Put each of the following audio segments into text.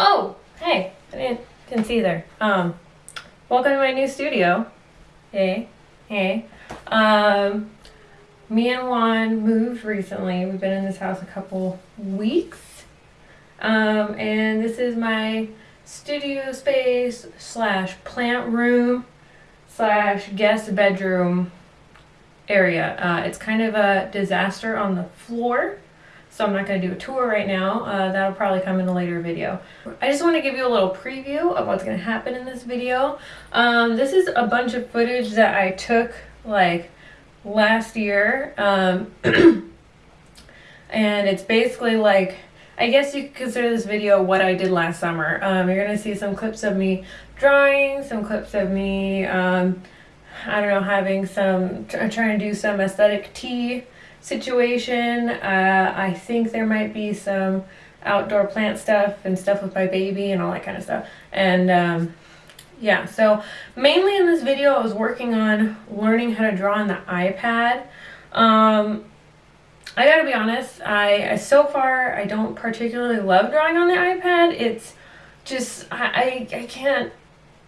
Oh, hey, I didn't, didn't see there. Um, welcome to my new studio. Hey, hey. Um, me and Juan moved recently. We've been in this house a couple weeks. Um, and this is my studio space slash plant room slash guest bedroom area. Uh, it's kind of a disaster on the floor so I'm not going to do a tour right now. Uh, that'll probably come in a later video. I just want to give you a little preview of what's going to happen in this video. Um, this is a bunch of footage that I took like last year. Um, and it's basically like, I guess you could consider this video what I did last summer. Um, you're going to see some clips of me drawing, some clips of me, um, I don't know, having some, trying to do some aesthetic tea situation. Uh, I think there might be some outdoor plant stuff and stuff with my baby and all that kind of stuff. And um, yeah, so mainly in this video I was working on learning how to draw on the iPad. Um, I gotta be honest, I, so far I don't particularly love drawing on the iPad. It's just, I, I, I can't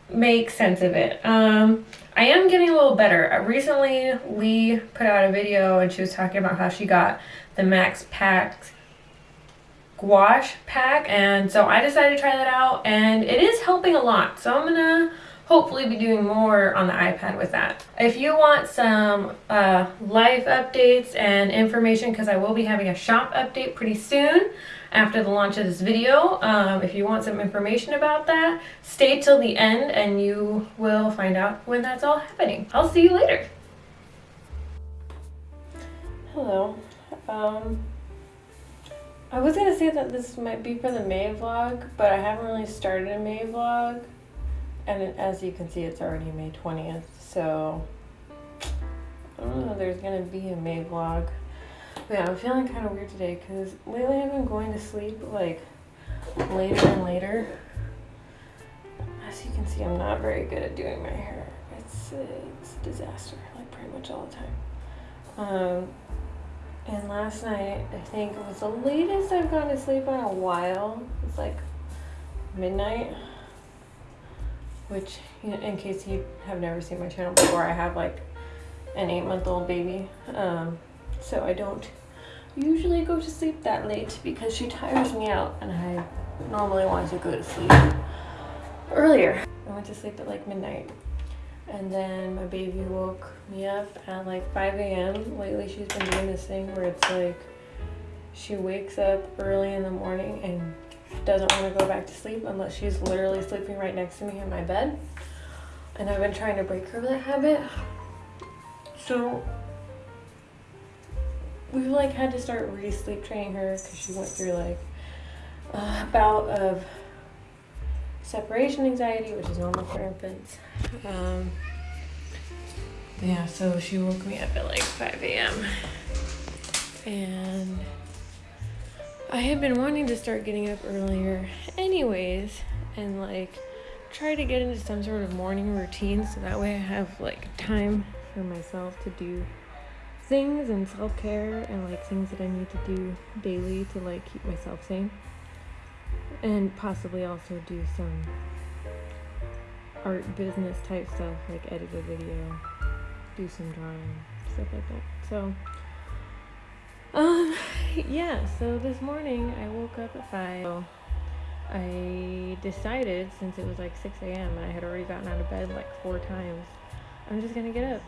make sense of it. Um, I am getting a little better. Uh, recently, Lee put out a video and she was talking about how she got the Max Pack gouache pack and so I decided to try that out and it is helping a lot. So I'm gonna hopefully be doing more on the iPad with that. If you want some uh, life updates and information because I will be having a shop update pretty soon after the launch of this video. Um, if you want some information about that, stay till the end and you will find out when that's all happening. I'll see you later. Hello. Um, I was gonna say that this might be for the May vlog, but I haven't really started a May vlog. And as you can see, it's already May 20th, so I don't know there's gonna be a May vlog. Yeah, I'm feeling kind of weird today because lately I've been going to sleep like later and later. As you can see, I'm not very good at doing my hair. It's, it's a disaster, like pretty much all the time. Um, and last night, I think it was the latest I've gone to sleep in a while. It's like midnight. Which, in case you have never seen my channel before, I have like an eight month old baby. Um, so I don't usually go to sleep that late because she tires me out and I normally want to go to sleep earlier. I went to sleep at like midnight and then my baby woke me up at like 5 a.m. Lately she's been doing this thing where it's like she wakes up early in the morning and doesn't want to go back to sleep unless she's literally sleeping right next to me in my bed. And I've been trying to break her of that habit. So we like had to start re-sleep training her because she went through like a bout of separation anxiety, which is normal for infants. Um, yeah, so she woke me up at like 5 a.m. And I had been wanting to start getting up earlier anyways and like try to get into some sort of morning routine so that way I have like time for myself to do things and self-care and like things that I need to do daily to like keep myself sane. And possibly also do some art business type stuff like edit a video do some drawing stuff like that. So um yeah so this morning I woke up at 5 so I decided since it was like 6 a.m. and I had already gotten out of bed like four times I'm just gonna get up.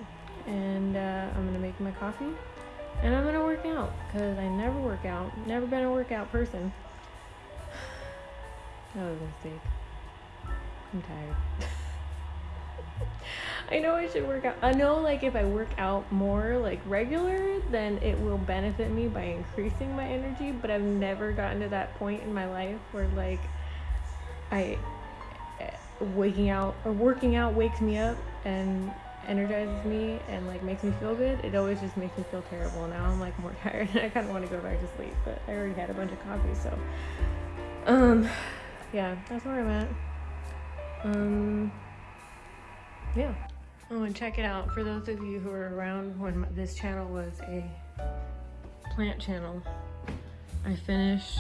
And uh, I'm gonna make my coffee and I'm gonna work out because I never work out never been a workout person. That was a mistake. I'm tired I know I should work out I know like if I work out more like regular then it will benefit me by increasing my energy but I've never gotten to that point in my life where like I eh, waking out or working out wakes me up and energizes me and like makes me feel good, it always just makes me feel terrible. Now I'm like more tired and I kind of want to go back to sleep, but I already had a bunch of coffee, so um, yeah, that's where I'm at. Um, yeah. Oh, and check it out for those of you who are around when this channel was a plant channel. I finished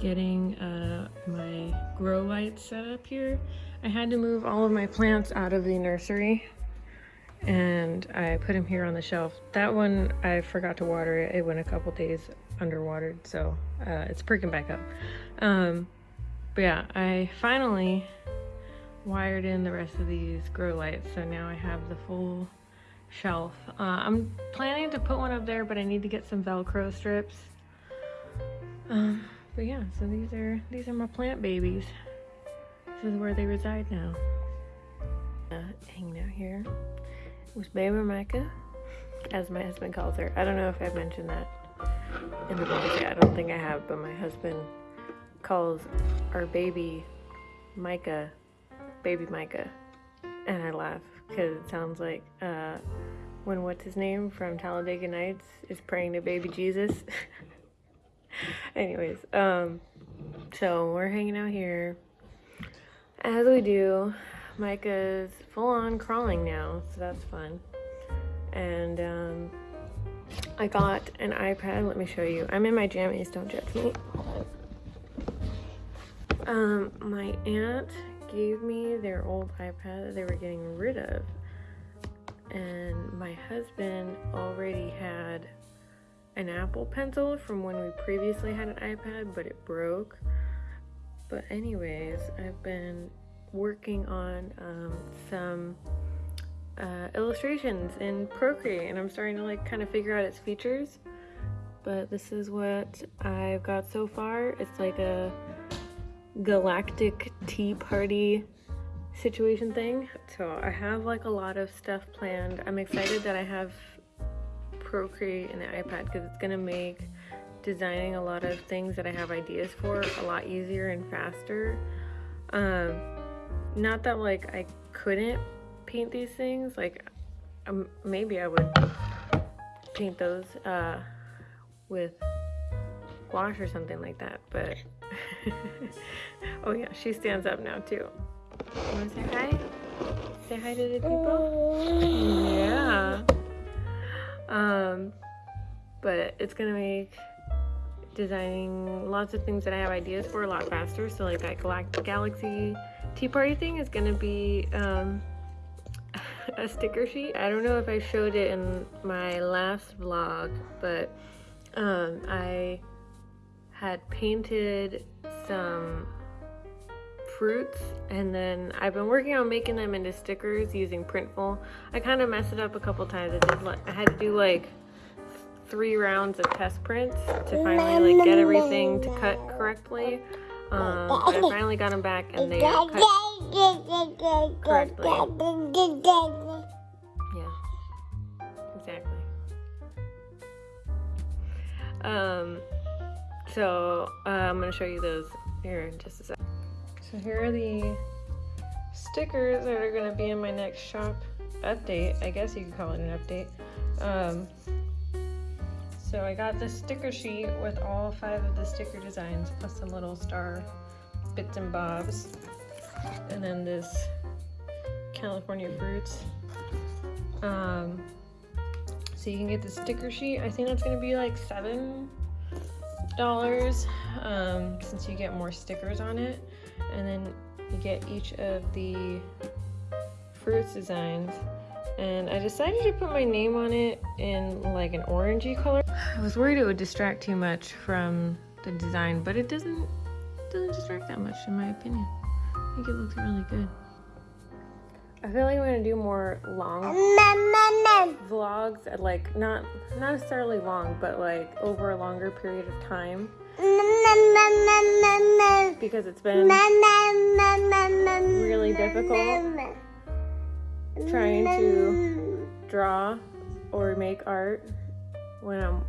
getting uh, my grow lights set up here. I had to move all of my plants out of the nursery and I put them here on the shelf. That one I forgot to water it. It went a couple days underwatered, so uh, it's perking back up. Um, but yeah, I finally wired in the rest of these grow lights, so now I have the full shelf. Uh, I'm planning to put one up there, but I need to get some Velcro strips. Um, but yeah, so these are these are my plant babies. This is where they reside now. Uh, hanging out here with baby Micah, as my husband calls her. I don't know if I've mentioned that in the vlog. I don't think I have, but my husband calls our baby Micah, baby Micah, and I laugh because it sounds like uh, when what's his name from Talladega Nights is praying to baby Jesus. Anyways, um, so we're hanging out here as we do. Micah's full on crawling now, so that's fun. And um, I got an iPad. Let me show you. I'm in my jammies, don't judge me. Um, my aunt gave me their old iPad that they were getting rid of. And my husband already had an Apple Pencil from when we previously had an iPad, but it broke. But anyways, I've been working on um, some uh, illustrations in Procreate, and I'm starting to like kind of figure out its features. But this is what I've got so far. It's like a galactic tea party situation thing. So I have like a lot of stuff planned. I'm excited that I have Procreate and the iPad because it's gonna make designing a lot of things that I have ideas for a lot easier and faster. Um, not that like I couldn't paint these things, like um, maybe I would paint those uh, with gouache or something like that, but oh yeah, she stands up now too. Wanna say hi? Say hi to the people? Yeah. Um, but it's gonna make designing lots of things that I have ideas for a lot faster. So like that Galactic Galaxy Tea Party thing is gonna be um, a sticker sheet. I don't know if I showed it in my last vlog, but um, I had painted some fruits and then I've been working on making them into stickers using Printful. I kind of messed it up a couple times. I did I had to do like three rounds of test prints to finally like get everything to cut correctly. Um, but I finally got them back and they cut correctly. Yeah, exactly. Um, so uh, I'm gonna show you those here in just a sec. So here are the stickers that are going to be in my next shop update. I guess you could call it an update. Um, so I got this sticker sheet with all five of the sticker designs plus some little star bits and bobs. And then this California fruits. Um, so you can get the sticker sheet. I think that's going to be like seven dollars um, since you get more stickers on it and then you get each of the fruits designs and I decided to put my name on it in like an orangey color. I was worried it would distract too much from the design, but it doesn't doesn't distract that much in my opinion. I think it looks really good. I feel like I'm gonna do more long vlogs, at like not not necessarily long, but like over a longer period of time because it's been really difficult trying to draw or make art when I'm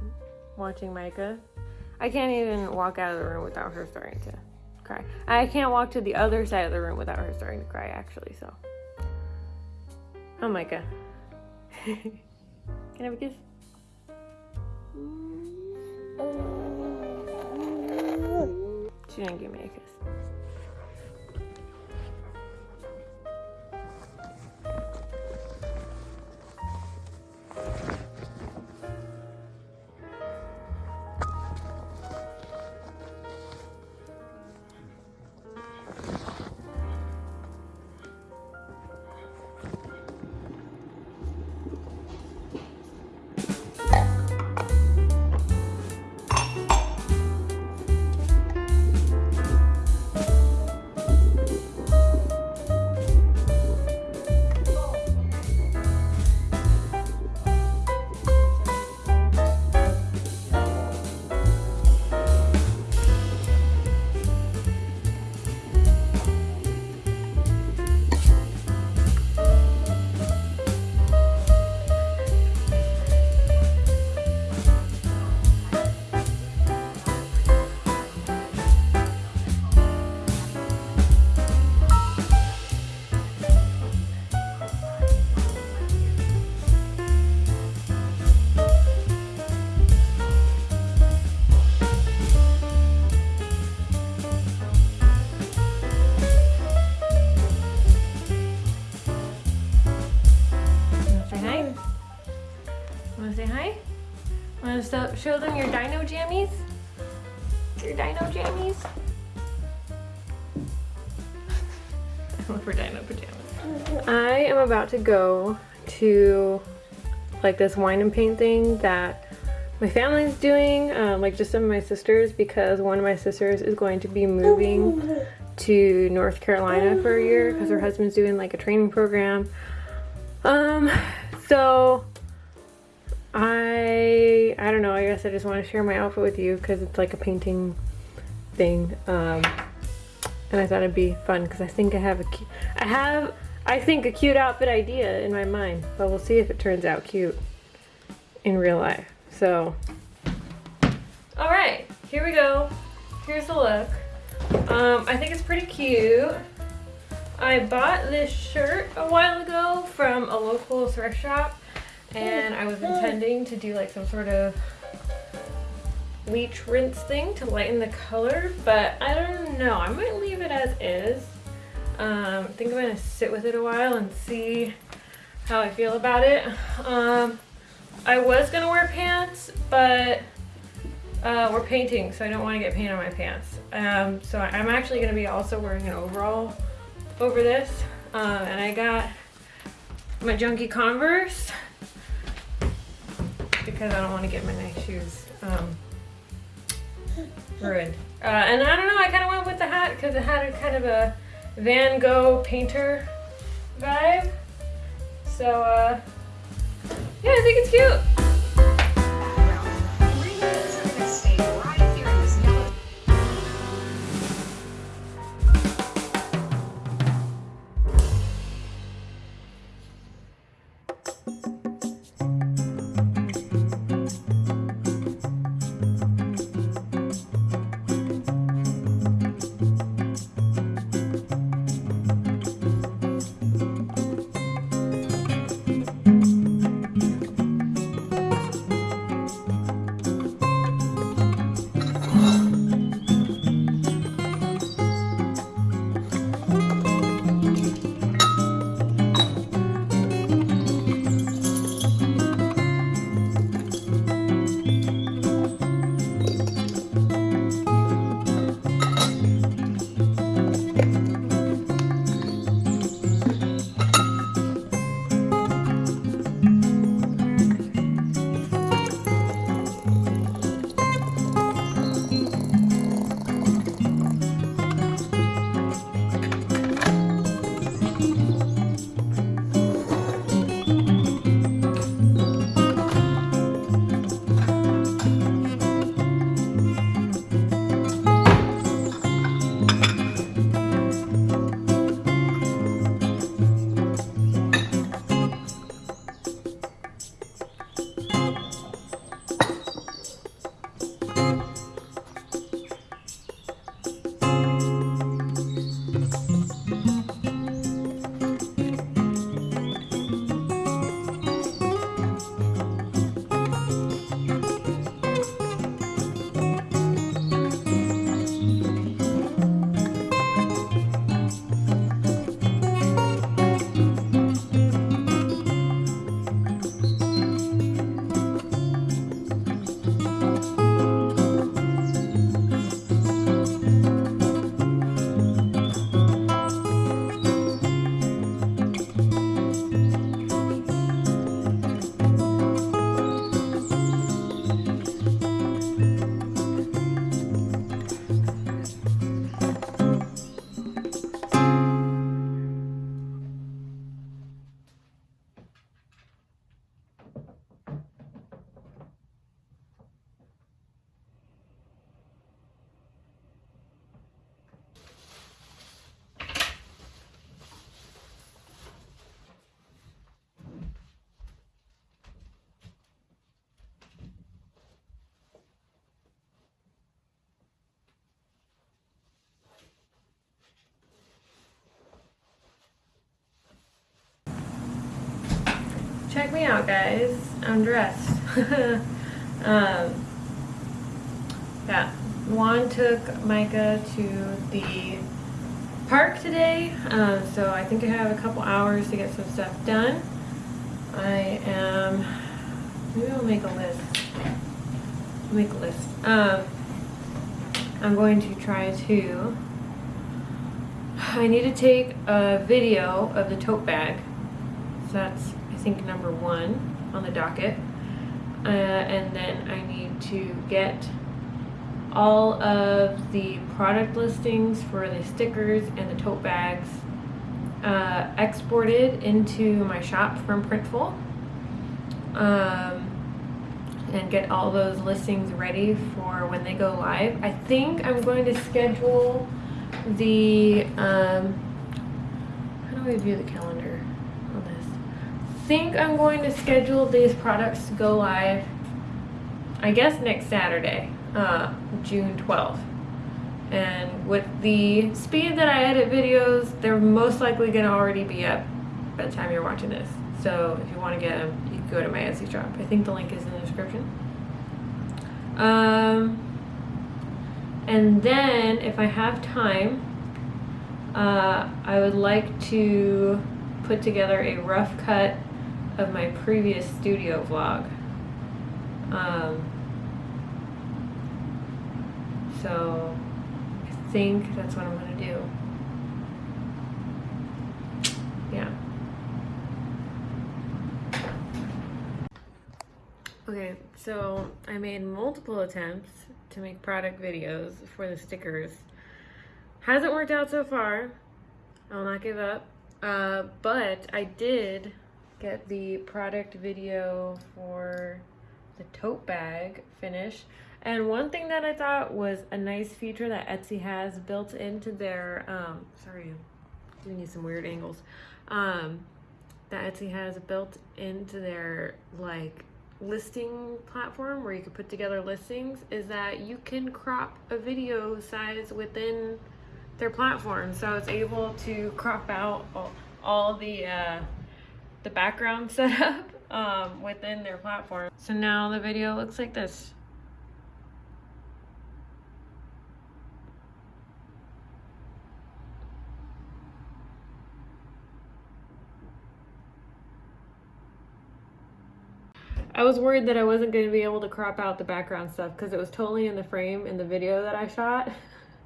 watching Micah. I can't even walk out of the room without her starting to cry. I can't walk to the other side of the room without her starting to cry, actually, so. Oh, Micah. Can I have a kiss? She didn't give me a kiss. About to go to like this wine and paint thing that my family's doing, um, like just some of my sisters, because one of my sisters is going to be moving to North Carolina for a year because her husband's doing like a training program. Um, so I, I don't know, I guess I just want to share my outfit with you because it's like a painting thing. Um, and I thought it'd be fun because I think I have a, I have, I think a cute outfit idea in my mind, but we'll see if it turns out cute in real life. So, all right, here we go. Here's the look. Um, I think it's pretty cute. I bought this shirt a while ago from a local thrift shop and I was intending to do like some sort of bleach rinse thing to lighten the color, but I don't know. I might leave it as is. Um, I think I'm gonna sit with it a while and see how I feel about it. Um, I was gonna wear pants, but uh, we're painting, so I don't want to get paint on my pants. Um, so I'm actually gonna be also wearing an overall over this. Um, and I got my junky Converse because I don't want to get my nice shoes um, ruined. Uh, and I don't know, I kind of went with the hat because it had a kind of a Van Gogh painter vibe. So, uh, yeah, I think it's cute. Check me out guys i'm dressed um, yeah juan took micah to the park today uh, so i think i have a couple hours to get some stuff done i am maybe i'll make a list make a list. Um, I'm going to try to. I need to take a video of the tote bag. So that's, think, number one on the docket. Uh, and then I need to get all of the product listings for the stickers and the tote bags uh, exported into my shop from Printful. Um, and get all those listings ready for when they go live. I think I'm going to schedule the, um, how do we view the calendar think I'm going to schedule these products to go live, I guess next Saturday, uh, June 12th. And with the speed that I edit videos, they're most likely going to already be up by the time you're watching this. So if you want to get them, you can go to my Etsy shop. I think the link is in the description. Um, and then if I have time, uh, I would like to put together a rough cut of my previous studio vlog. Um, so I think that's what I'm gonna do. Yeah. Okay, so I made multiple attempts to make product videos for the stickers. Hasn't worked out so far. I'll not give up. Uh, but I did get the product video for the tote bag finish. And one thing that I thought was a nice feature that Etsy has built into their, um, sorry, we need some weird angles, um, that Etsy has built into their like listing platform where you can put together listings is that you can crop a video size within their platform. So it's able to crop out all, all the uh, the background setup um, within their platform. So now the video looks like this. I was worried that I wasn't going to be able to crop out the background stuff because it was totally in the frame in the video that I shot.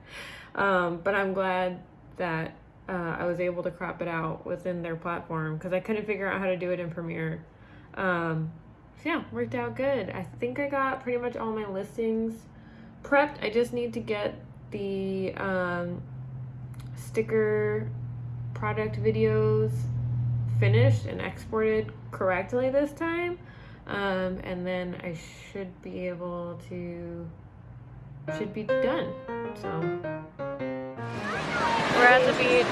um, but I'm glad that uh, I was able to crop it out within their platform because I couldn't figure out how to do it in Premiere. Um, so yeah, worked out good. I think I got pretty much all my listings prepped. I just need to get the um, sticker product videos finished and exported correctly this time. Um, and then I should be able to, should be done. So, we're at the beach.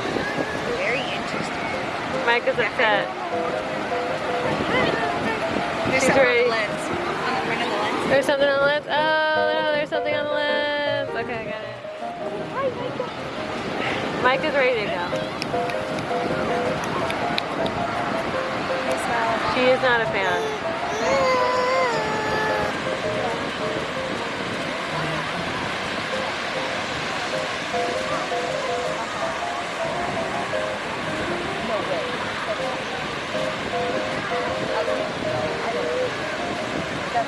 Very interesting. Mike is upset. There's She's something ready. on the lens. On the ring of the lens. There's something on the lens. Oh, no, there's something on the lens. Okay, I got it. Mike is ready to go. She is not a fan. Hey,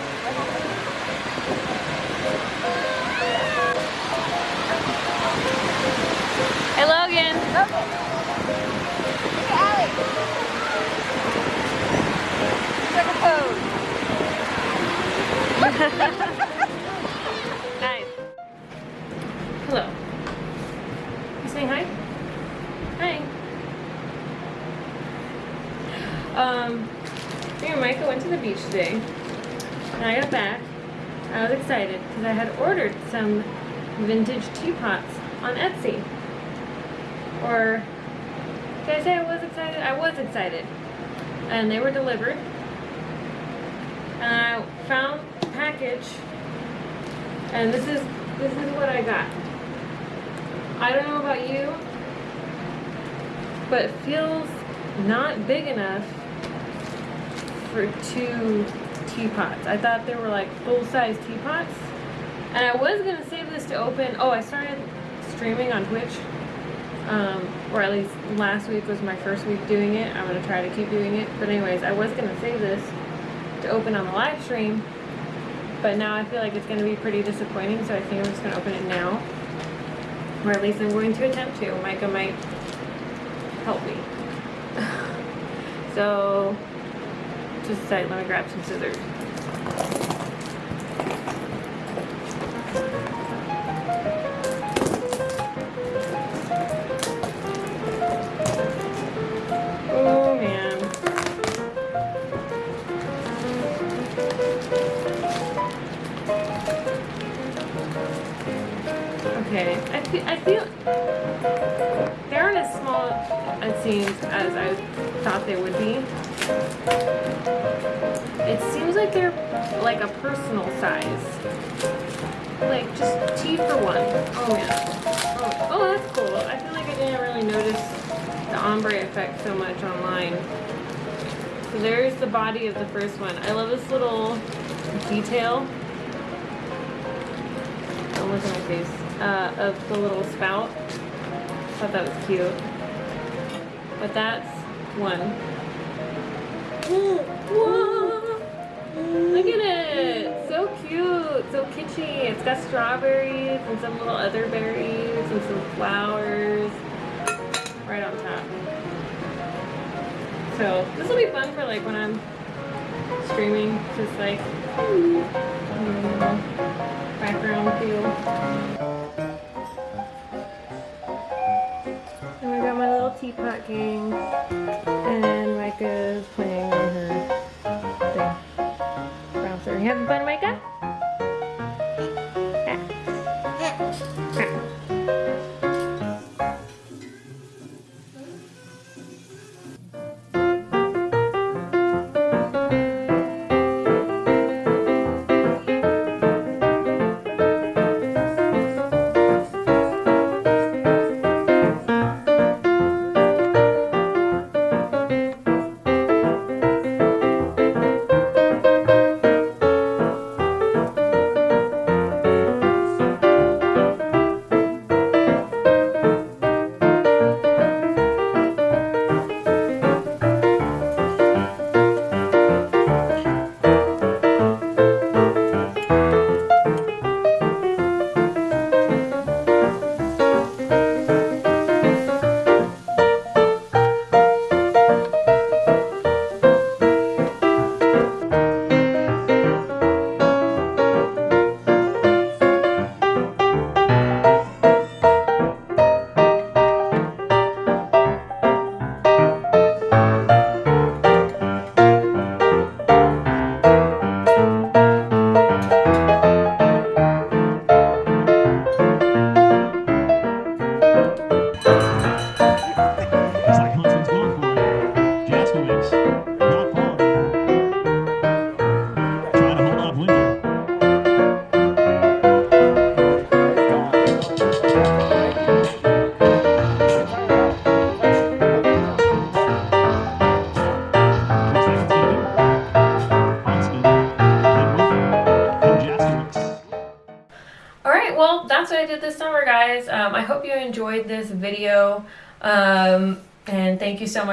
Logan. Nice. excited because I had ordered some vintage teapots on Etsy. Or did I say I was excited? I was excited, and they were delivered. And I found the package, and this is this is what I got. I don't know about you, but it feels not big enough for two teapots. I thought they were like full-size teapots. And I was gonna save this to open. Oh, I started streaming on Twitch. Um, or at least last week was my first week doing it. I'm gonna try to keep doing it. But anyways, I was gonna save this to open on the live stream. But now I feel like it's going to be pretty disappointing, so I think I'm just going to open it now. Or at least I'm going to attempt to. Micah might help me. so, just a second, let me grab some scissors. Oh. Okay, I feel, I feel it seems as I thought they would be. It seems like they're like a personal size. Like just tea for one. Oh yeah. Oh, oh that's cool. I feel like I didn't really notice the ombre effect so much online. So there's the body of the first one. I love this little detail. Don't look at my face. Uh, of the little spout. I Thought that was cute. But that's one. Whoa. Look at it! So cute! So kitschy. It's got strawberries and some little other berries and some flowers right on top. So this will be fun for like when I'm streaming, just like mm, background feel. Teapot gang, and Micah's playing on her thing. Bouncer. You having fun, Micah?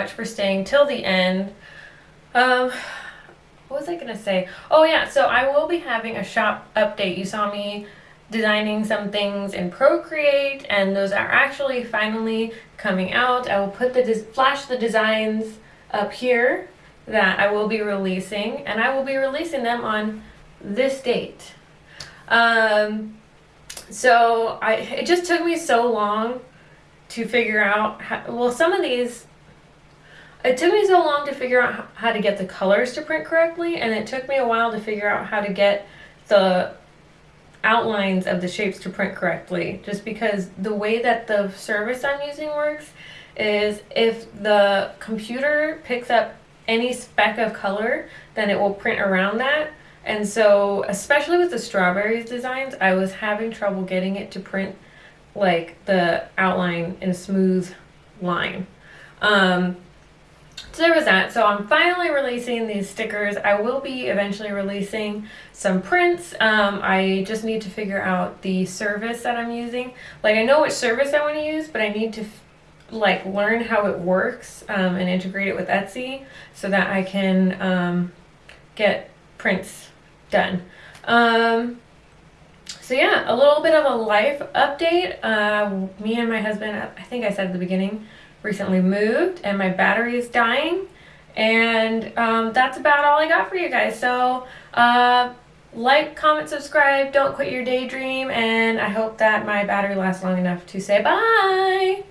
Much for staying till the end. Um, what was I going to say? Oh, yeah, so I will be having a shop update. You saw me designing some things in Procreate, and those are actually finally coming out. I will put the flash the designs up here that I will be releasing, and I will be releasing them on this date. Um, so I it just took me so long to figure out how, well some of these it took me so long to figure out how to get the colors to print correctly and it took me a while to figure out how to get the outlines of the shapes to print correctly just because the way that the service I'm using works is if the computer picks up any speck of color then it will print around that and so, especially with the strawberries designs, I was having trouble getting it to print like the outline in a smooth line. Um, so there was that. So I'm finally releasing these stickers. I will be eventually releasing some prints. Um, I just need to figure out the service that I'm using. Like I know which service I want to use, but I need to like learn how it works um, and integrate it with Etsy so that I can um, get prints done. Um, so yeah, a little bit of a life update. Uh, me and my husband, I think I said at the beginning, recently moved, and my battery is dying. And um, that's about all I got for you guys. So uh, like, comment, subscribe. Don't quit your daydream. And I hope that my battery lasts long enough to say bye.